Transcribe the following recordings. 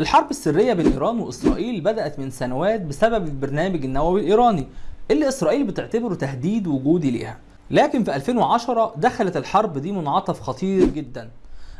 الحرب السرية بين إيران وإسرائيل بدأت من سنوات بسبب البرنامج النووي الإيراني اللي إسرائيل بتعتبره تهديد وجودي ليها. لكن في 2010 دخلت الحرب دي منعطف خطير جدا.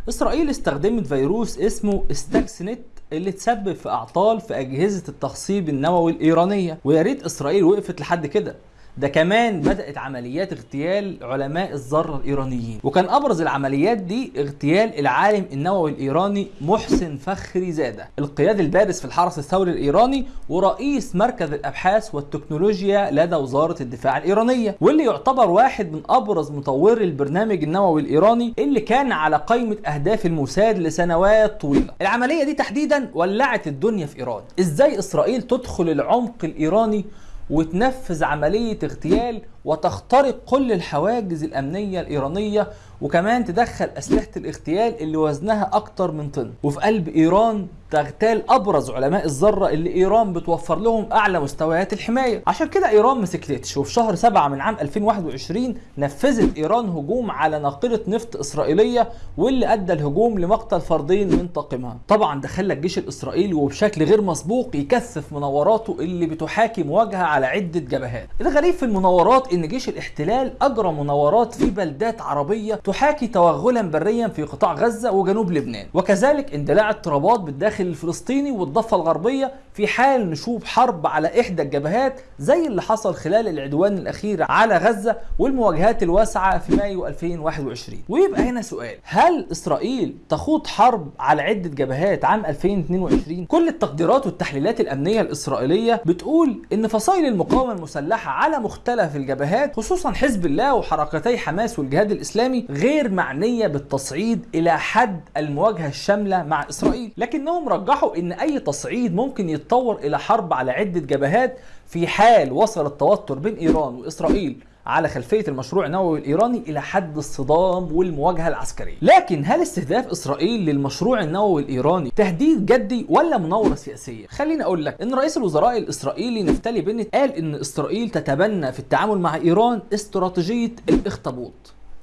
إسرائيل استخدمت فيروس اسمه Stuxnet اللي تسبب في أعطال في أجهزة التخصيب النووي الإيرانية. ويا ريت إسرائيل وقفت لحد كده. ده كمان بدأت عمليات اغتيال علماء الذرة الإيرانيين. وكان أبرز العمليات دي اغتيال العالم النووي الإيراني محسن فخري زادة. القيادي البارز في الحرس الثوري الإيراني ورئيس مركز الأبحاث والتكنولوجيا لدى وزارة الدفاع الإيرانية. واللي يعتبر واحد من أبرز مطوري البرنامج النووي الإيراني اللي كان على قائمة أهداف الموساد لسنوات طويلة. العملية دي تحديدا ولعت الدنيا في إيران. إزاي إسرائيل تدخل العمق الإيراني وتنفذ عملية اغتيال وتخترق كل الحواجز الأمنية الإيرانية وكمان تدخل أسلحة الاغتيال اللي وزنها أكتر من طن. وفي قلب إيران تغتال أبرز علماء الذرة اللي إيران بتوفر لهم أعلى مستويات الحماية. عشان كده إيران ما سكتتش وفي شهر 7 من عام 2021 نفذت إيران هجوم على ناقلة نفط إسرائيلية واللي أدى الهجوم لمقتل فردين من طاقمها. طبعا ده خلى الجيش الإسرائيلي وبشكل غير مسبوق يكثف مناوراته اللي بتحاكي مواجهة على عدة جبهات. الغريب في المناورات إن جيش الاحتلال أجرى مناورات في بلدات عربية تحاكي توغلا بريا في قطاع غزة وجنوب لبنان. وكذلك اندلاع اضطرابات بالداخل الفلسطيني والضفة الغربية في حال نشوب حرب على إحدى الجبهات زي اللي حصل خلال العدوان الأخير على غزة والمواجهات الواسعة في مايو 2021 ويبقى هنا سؤال هل إسرائيل تخوض حرب على عدة جبهات عام 2022 كل التقديرات والتحليلات الأمنية الإسرائيلية بتقول إن فصائل المقاومة المسلحة على مختلف الجبهات خصوصا حزب الله وحركتي حماس والجهاد الإسلامي غير معنية بالتصعيد إلى حد المواجهة الشاملة مع إسرائيل. لكنهم رجحوا إن أي تصعيد ممكن يتطور إلى حرب على عدة جبهات في حال وصل التوتر بين إيران وإسرائيل. على خلفية المشروع النووي الإيراني إلى حد الصدام والمواجهة العسكرية. لكن هل استهداف إسرائيل للمشروع النووي الإيراني تهديد جدي ولا مناورة سياسية؟ خليني أقول لك إن رئيس الوزراء الإسرائيلي نفتالي بنت قال إن إسرائيل تتبنى في التعامل مع إيران استراتيجية الإخطبوط.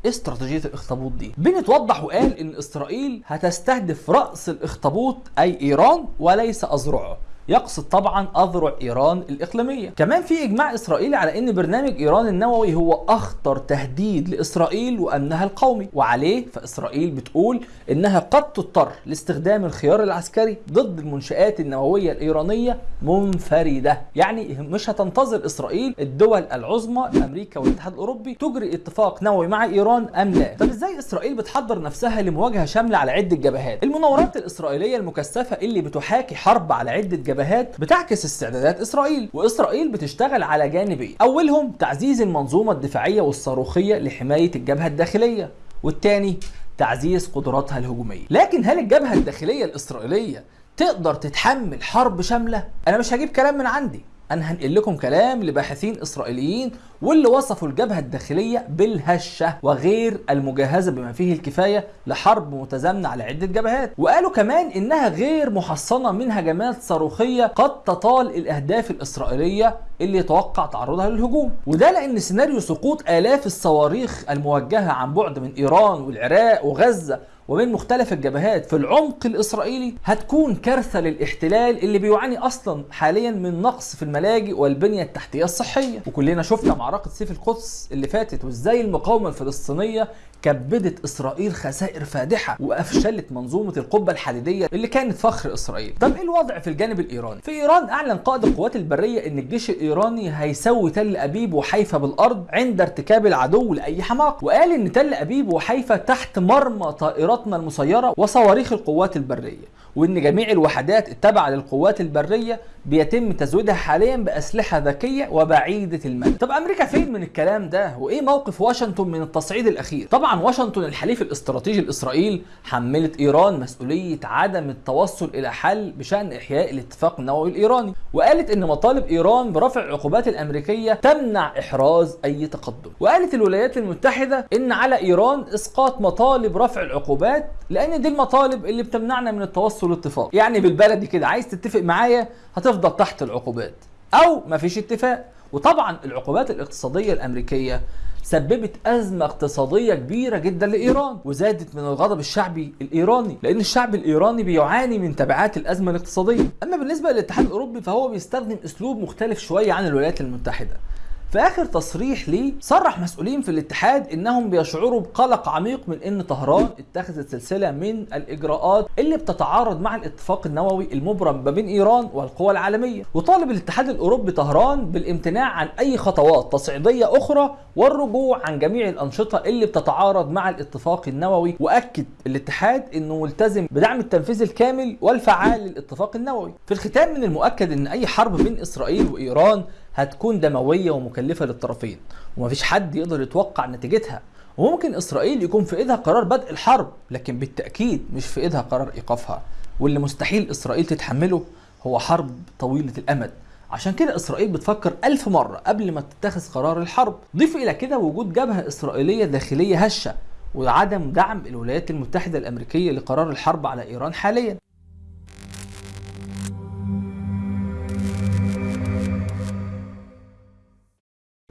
استراتيجية الإخطبوط دي. بنت وضح وقال إن إسرائيل هتستهدف رأس الإخطبوط أي إيران وليس اذرعه يقصد طبعا أذرع إيران الإقليمية. كمان في إجماع إسرائيلي على إن برنامج إيران النووي هو أخطر تهديد لإسرائيل وامنها القومي. وعليه فإسرائيل بتقول إنها قد تضطر لاستخدام الخيار العسكري ضد المنشآت النووية الإيرانية منفردة. يعني مش هتنتظر إسرائيل الدول العظمى أمريكا والاتحاد الأوروبي تجري اتفاق نووي مع إيران أم لا؟ طب إزاي إسرائيل بتحضر نفسها لمواجهة شاملة على عدة جبهات؟ المناورات الإسرائيلية المكثفة اللي بتحاكي حرب على عدة جبهات بتعكس استعدادات إسرائيل وإسرائيل بتشتغل على جانبين أولهم تعزيز المنظومة الدفاعية والصاروخية لحماية الجبهة الداخلية والثاني تعزيز قدراتها الهجومية. لكن هل الجبهة الداخلية الإسرائيلية تقدر تتحمل حرب شاملة؟ أنا مش هجيب كلام من عندي. أنا هنقل لكم كلام لباحثين إسرائيليين واللي وصفوا الجبهة الداخلية بالهشة وغير المجهزة بما فيه الكفاية لحرب متزامنة على عدة جبهات. وقالوا كمان إنها غير محصنة من هجمات صاروخية قد تطال الأهداف الإسرائيلية اللي يتوقع تعرضها للهجوم. وده لأن سيناريو سقوط آلاف الصواريخ الموجهة عن بعد من إيران والعراق وغزة وبين مختلف الجبهات في العمق الإسرائيلي هتكون كارثة للاحتلال اللي بيعاني أصلا حاليا من نقص في الملاجئ والبنية التحتية الصحية وكلنا شفنا معركة سيف القدس اللي فاتت وإزاي المقاومة الفلسطينية كبدت إسرائيل خسائر فادحة وأفشلت منظومة القبة الحديدية اللي كانت فخر إسرائيل. طب إيه الوضع في الجانب الإيراني؟ في إيران أعلن قائد القوات البرية إن الجيش الإيراني هيسوي تل أبيب وحيفا بالأرض عند ارتكاب العدو لأي حماقة، وقال إن تل أبيب وحيفا تحت مرمى طائراتنا المسيرة وصواريخ القوات البرية. وإن جميع الوحدات التابعه للقوات البرية بيتم تزويدها حاليا بأسلحة ذكية وبعيدة المدى. طب أمريكا فين من الكلام ده؟ وإيه موقف واشنطن من التصعيد الأخير؟ طبعا واشنطن الحليف الاستراتيجي لاسرائيل حملت إيران مسؤولية عدم التوصل إلى حل بشأن إحياء الاتفاق النووي الإيراني، وقالت إن مطالب إيران برفع العقوبات الأمريكية تمنع إحراز أي تقدم. وقالت الولايات المتحدة إن على إيران إسقاط مطالب رفع العقوبات لأن دي المطالب اللي بتمنعنا من التوصل لاتفاق. يعني بالبلدي كده عايز تتفق معايا هتفضل تحت العقوبات أو مفيش اتفاق. وطبعا العقوبات الاقتصادية الأمريكية سببت أزمة اقتصادية كبيرة جدا لإيران وزادت من الغضب الشعبي الإيراني لأن الشعب الإيراني بيعاني من تبعات الأزمة الاقتصادية. أما بالنسبة للاتحاد الأوروبي فهو بيستخدم أسلوب مختلف شوية عن الولايات المتحدة. في آخر تصريح ليه صرح مسؤولين في الاتحاد إنهم بيشعروا بقلق عميق من إن طهران اتخذت سلسلة من الإجراءات اللي بتتعارض مع الاتفاق النووي المبرم ما بين إيران والقوى العالمية. وطالب الاتحاد الأوروبي طهران بالامتناع عن أي خطوات تصعيدية أخرى والرجوع عن جميع الأنشطة اللي بتتعارض مع الاتفاق النووي. وأكد الاتحاد إنه ملتزم بدعم التنفيذ الكامل والفعال للاتفاق النووي. في الختام من المؤكد إن أي حرب بين إسرائيل وإيران هتكون دموية ومكلفة للطرفين ومفيش حد يقدر يتوقع نتيجتها. وممكن إسرائيل يكون في إيدها قرار بدء الحرب لكن بالتأكيد مش في إيدها قرار إيقافها. واللي مستحيل إسرائيل تتحمله هو حرب طويلة الأمد. عشان كده إسرائيل بتفكر ألف مرة قبل ما تتخذ قرار الحرب. ضيف إلى كده وجود جبهة إسرائيلية داخلية هشة وعدم دعم الولايات المتحدة الأمريكية لقرار الحرب على إيران حاليا.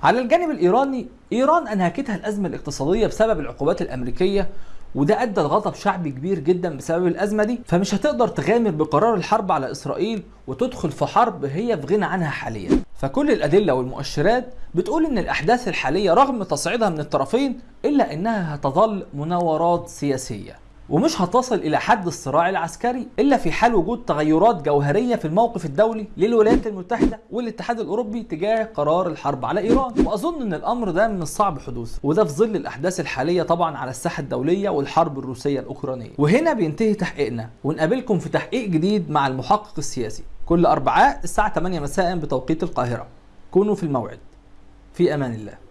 على الجانب الإيراني إيران أنهكتها الأزمة الاقتصادية بسبب العقوبات الأمريكية وده أدى لغضب شعبي كبير جدا بسبب الأزمة دي. فمش هتقدر تغامر بقرار الحرب على إسرائيل وتدخل في حرب هي في غنى عنها حاليا. فكل الأدلة والمؤشرات بتقول إن الأحداث الحالية رغم تصعيدها من الطرفين إلا إنها هتظل مناورات سياسية. ومش هتصل إلى حد الصراع العسكري إلا في حال وجود تغيرات جوهرية في الموقف الدولي للولايات المتحدة والاتحاد الأوروبي تجاه قرار الحرب على إيران. وأظن إن الأمر ده من الصعب حدوثه وده في ظل الأحداث الحالية طبعا على الساحة الدولية والحرب الروسية الأوكرانية. وهنا بينتهي تحقيقنا ونقابلكم في تحقيق جديد مع المحقق السياسي كل أربعاء الساعة 8 مساء بتوقيت القاهرة. كونوا في الموعد. في أمان الله.